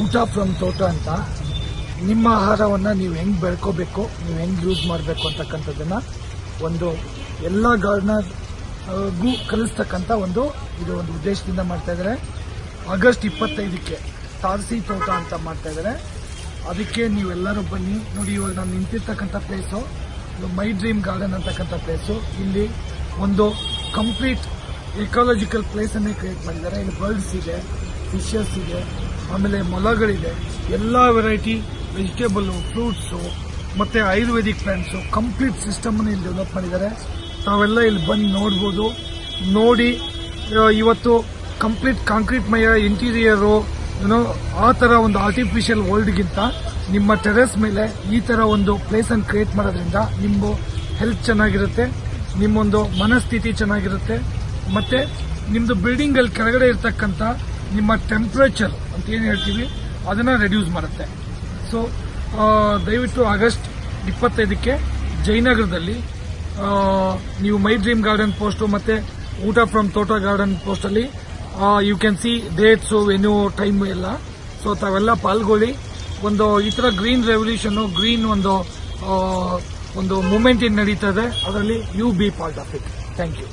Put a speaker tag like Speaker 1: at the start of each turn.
Speaker 1: ಊಟ ಫ್ರಮ್ ತೋಟ ಅಂತ. ನಿಮ್ಮ ಆಹಾರವನ್ನು ನೀವು ಹೆಂಗೆ ಬೆಳ್ಕೋಬೇಕು, ನೀವು ಹೆಂಗೆ ಯೂಸ್ ಮಾಡಬೇಕು ಅಂತಕ್ಕಂಥದ್ದನ್ನು ಒಂದು ಎಲ್ಲ ಗಾರ್ಡನರ್ಗೂ ಕಲಿಸ್ತಕ್ಕಂಥ ಒಂದು ಇದು ಒಂದು ಉದ್ದೇಶದಿಂದ ಮಾಡ್ತಾ ಇದ್ದಾರೆ ಆಗಸ್ಟ್ ಇಪ್ಪತ್ತೈದಕ್ಕೆ ತಾರಸಿ ತೋಟ ಅಂತ ಮಾಡ್ತಾ ಇದ್ದಾರೆ ಅದಕ್ಕೆ ನೀವೆಲ್ಲರೂ ಬನ್ನಿ. ನೋಡಿ, ಇವಾಗ ನಾನು ನಿಂತಿರ್ತಕ್ಕಂಥ ಪ್ಲೇಸು ಮೈ ಡ್ರೀಮ್ ಗಾರ್ಡನ್ ಅಂತಕ್ಕಂಥ ಪ್ಲೇಸು ಇಲ್ಲಿ ಒಂದು ಕಂಪ್ಲೀಟ್ ಎಕಾಲಜಿಕಲ್ ಪ್ಲೇಸನ್ನೇ ಕ್ರಿಯೇಟ್ ಮಾಡಿದ್ದಾರೆ. ಇಲ್ಲಿ ಬರ್ಡ್ಸ್ ಇದೆ ಫಿಶಸ್ ಇದೆ ಆಮೇಲೆ ಮೊಲಗಳಿದೆ. ಎಲ್ಲ ವೆರೈಟಿ ವೆಜಿಟೇಬಲ್ ಫ್ರೂಟ್ಸು ಮತ್ತೆ ಆಯುರ್ವೇದಿಕ್ ಪ್ಲಾಂಟ್ಸು ಕಂಪ್ಲೀಟ್ ಸಿಸ್ಟಮ್ ಇಲ್ಲಿ ಡೆವಲಪ್ ಮಾಡಿದ್ದಾರೆ. ತಾವೆಲ್ಲ ಇಲ್ಲಿ ಬಂದು ನೋಡ್ಬೋದು. ನೋಡಿ ಇವತ್ತು ಕಂಪ್ಲೀಟ್ ಕಾಂಕ್ರೀಟ್ ಮಯ ಇಂಟೀರಿಯರು ಏನೋ ಆ ತರ ಒಂದು ಆರ್ಟಿಫಿಷಿಯಲ್ ವರ್ಲ್ಡ್ಗಿಂತ ನಿಮ್ಮ ಟೆರೆಸ್ ಮೇಲೆ ಈ ತರ ಒಂದು ಪ್ಲೇಸನ್ನು ಕ್ರಿಯೇಟ್ ಮಾಡೋದ್ರಿಂದ ನಿಮ್ಮ ಹೆಲ್ತ್ ಚೆನ್ನಾಗಿರುತ್ತೆ, ನಿಮ್ಮೊಂದು ಮನಸ್ಥಿತಿ ಚೆನ್ನಾಗಿರುತ್ತೆ, ಮತ್ತೆ ನಿಮ್ಮದು ಬಿಲ್ಡಿಂಗ್ ಅಲ್ಲಿ ಕೆಳಗಡೆ ಇರ್ತಕ್ಕಂಥ ನಿಮ್ಮ ಟೆಂಪರೇಚರ್ ಅಂತ ಏನು ಹೇಳ್ತೀವಿ, ಅದನ್ನ ರೆಡ್ಯೂಸ್ ಮಾಡುತ್ತೆ. ಸೊ ದಯವಿಟ್ಟು ಆಗಸ್ಟ್ ಇಪ್ಪತ್ತೈದಕ್ಕೆ ಜಯನಗರದಲ್ಲಿ ನೀವು ಮೈ ಡ್ರೀಮ್ ಗಾರ್ಡನ್ ಪೋಸ್ಟ್ ಮತ್ತೆ ಊಟ ಫ್ರಮ್ ತೋಟ ಗಾರ್ಡನ್ ಪೋಸ್ಟ್ ಅಲ್ಲಿ you can see dates venue time ಎಲ್ಲ. ಸೊ ತಾವೆಲ್ಲ ಪಾಲ್ಗೊಳ್ಳಿ. ಒಂದು ಈ ತರ ಗ್ರೀನ್ ರೆವಲ್ಯೂಷನ್ ಗ್ರೀನ್ ಒಂದು ಒಂದು ಮೂಮೆಂಟ್ ನಡೀತಾ ಇದೆ, ಅದರಲ್ಲಿ you be part of it thank you